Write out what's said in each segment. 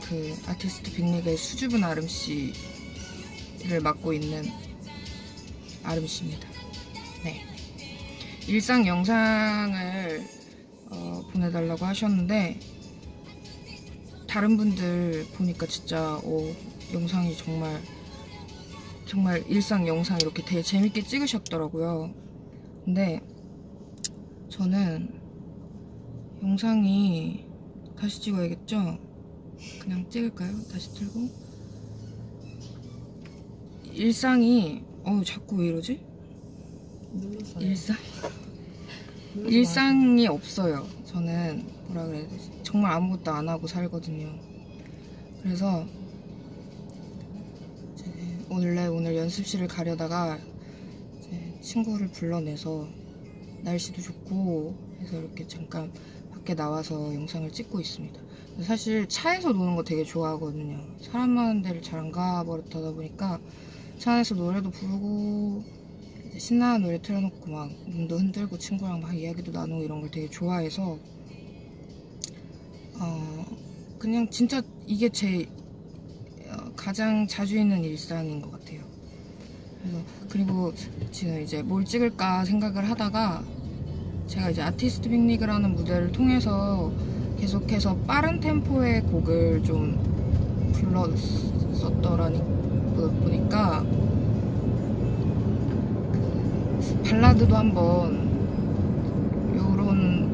그 아티스트 빅리그의 수줍은 아름 씨를 맡고 있는 아름 씨입니다. 네. 일상 영상을 어, 보내달라고 하셨는데 다른 분들 보니까 진짜 어, 영상이 정말 정말 일상 영상 이렇게 되게 재밌게 찍으셨더라고요. 근데 저는 영상이 다시 찍어야겠죠? 그냥 찍을까요? 다시 틀고 일상이 어 자꾸 왜 이러지? 눌렀어요. 일상 일상이 없어요. 저는 뭐라 그래야 되지? 정말 아무것도 안 하고 살거든요. 그래서 원래 오늘 연습실을 가려다가 이제 친구를 불러내서 날씨도 좋고 해서 이렇게 잠깐 밖에 나와서 영상을 찍고 있습니다. 사실 차에서 노는 거 되게 좋아하거든요. 사람 많은 데를 잘 안 가버릇하다 보니까 차 안에서 노래도 부르고 신나는 노래 틀어놓고 막 눈도 흔들고 친구랑 막 이야기도 나누고 이런 걸 되게 좋아해서 어 그냥 진짜 이게 제 어, 가장 자주 있는 일상인 것 같아요. 그래서 그리고 지금 이제 뭘 찍을까 생각을 하다가 제가 이제 아티스트 빅리그라는 무대를 통해서 계속해서 빠른 템포의 곡을 좀 불렀었더라니 보니까 그 발라드도 한번 요런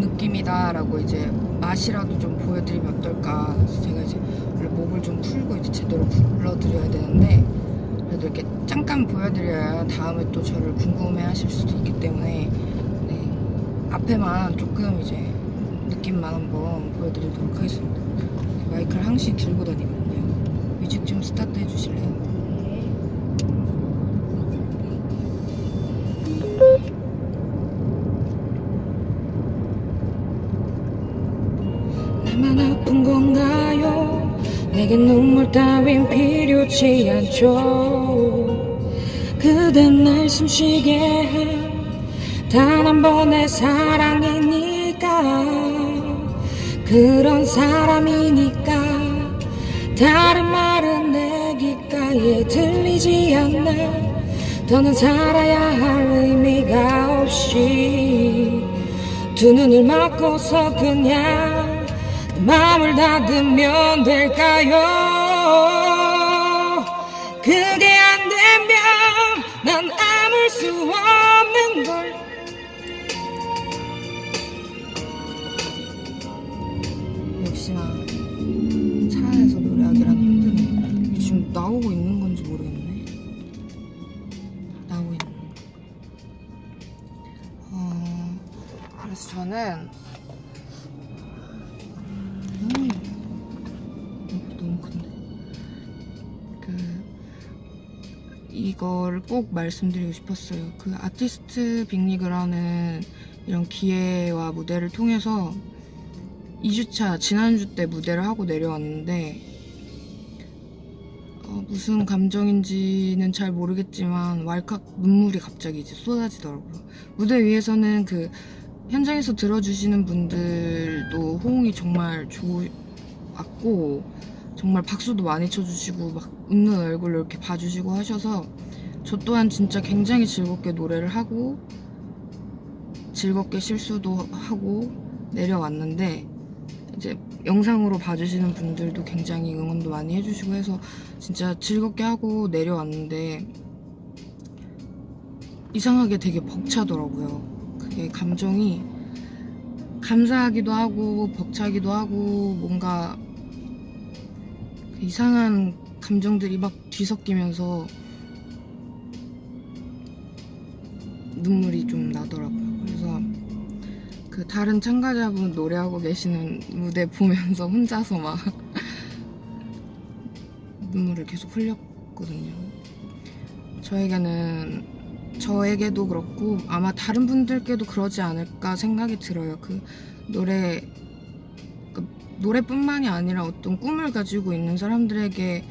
느낌이다라고 이제 맛이라도 좀 보여드리면 어떨까 제가 이제 목을 좀 풀고 이제 제대로 불러드려야 되는데 그래도 이렇게 잠깐 보여드려야 다음에 또 저를 궁금해 하실 수도 있기 때문에 네, 앞에만 조금 이제 만 한번 보여드리도록 하겠습니다. 마이크를 항시 들고 다니거든요. music 좀 start 해주실래요? 나만 아픈 건가요? 내게 눈물 따윈 필요치 않죠. 그댄 날 숨쉬게 한 단 한 번의 사랑이니까 그런 사람이니까 다른 말은 내 귓가에 들리지 않나 더는 살아야 할 의미가 없이 두 눈을 막고서 그냥 마음을 닫으면 될까요? 그게 안 되면 음, 너무 큰데 그 이걸 꼭 말씀드리고 싶었어요 그 아티스트 빅리그라는 이런 기회와 무대를 통해서 2주차 지난주 때 무대를 하고 내려왔는데 어, 무슨 감정인지는 잘 모르겠지만 왈칵 눈물이 갑자기 이제 쏟아지더라고요. 무대 위에서는 그 현장에서 들어주시는 분들도 호응이 정말 좋았고 정말 박수도 많이 쳐주시고 막 웃는 얼굴을 이렇게 봐주시고 하셔서 저 또한 진짜 굉장히 즐겁게 노래를 하고 즐겁게 실수도 하고 내려왔는데 이제 영상으로 봐주시는 분들도 굉장히 응원도 많이 해주시고 해서 진짜 즐겁게 하고 내려왔는데 이상하게 되게 벅차더라고요. 그게 감정이 감사하기도 하고 벅차기도 하고 뭔가 이상한 감정들이 막 뒤섞이면서 눈물이 좀 나더라고요. 그래서 그 다른 참가자분 노래하고 계시는 무대 보면서 혼자서 막 눈물을 계속 흘렸거든요. 저에게는 저에게도 그렇고 아마 다른 분들께도 그러지 않을까 생각이 들어요. 그 노래 그 노래뿐만이 아니라 어떤 꿈을 가지고 있는 사람들에게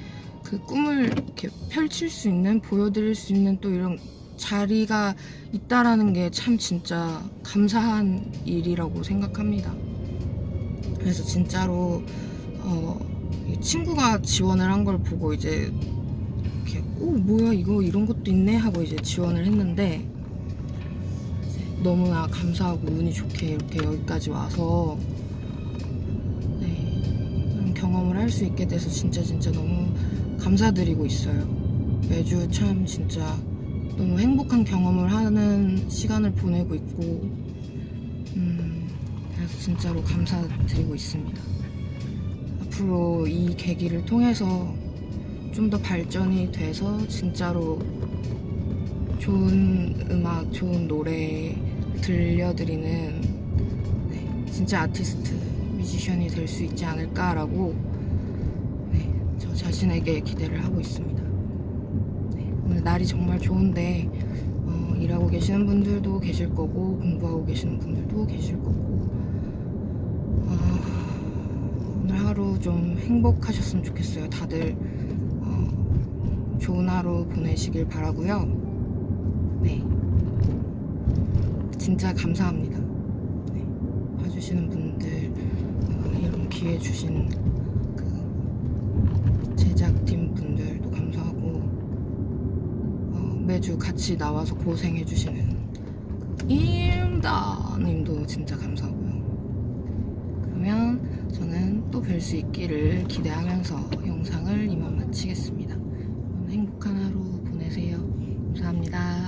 그 꿈을 이렇게 펼칠 수 있는 보여드릴 수 있는 또 이런 자리가 있다라는 게 참 진짜 감사한 일이라고 생각합니다. 그래서 진짜로 친구가 지원을 한 걸 보고 이제 이렇게 오 뭐야 이거 이런 것도 있네 하고 이제 지원을 했는데 너무나 감사하고 운이 좋게 이렇게 여기까지 와서 네, 경험을 할 수 있게 돼서 진짜 진짜 너무 감사드리고 있어요. 매주 참 진짜 너무 행복한 경험을 하는 시간을 보내고 있고 음, 그래서 진짜로 감사드리고 있습니다. 앞으로 이 계기를 통해서 좀 더 발전이 돼서 진짜로 좋은 음악, 좋은 노래 들려드리는 네, 진짜 아티스트, 뮤지션이 될 수 있지 않을까라고 네, 저 자신에게 기대를 하고 있습니다. 네, 오늘 날이 정말 좋은데 어, 일하고 계시는 분들도 계실 거고 공부하고 계시는 분들도 계실 거고 아, 오늘 하루 좀 행복하셨으면 좋겠어요. 다들 어, 좋은 하루 보내시길 바라고요. 네, 진짜 감사합니다. 네, 봐주시는 분들 어, 이런 기회 주신 그 제작팀 분들도 감사하고 어, 매주 같이 나와서 고생해주시는 그 임다님도 진짜 감사하고요. 그러면 저는 또 뵐 수 있기를 기대하면서 영상을 이만 마치겠습니다. 행복한 하루 보내세요. 감사합니다.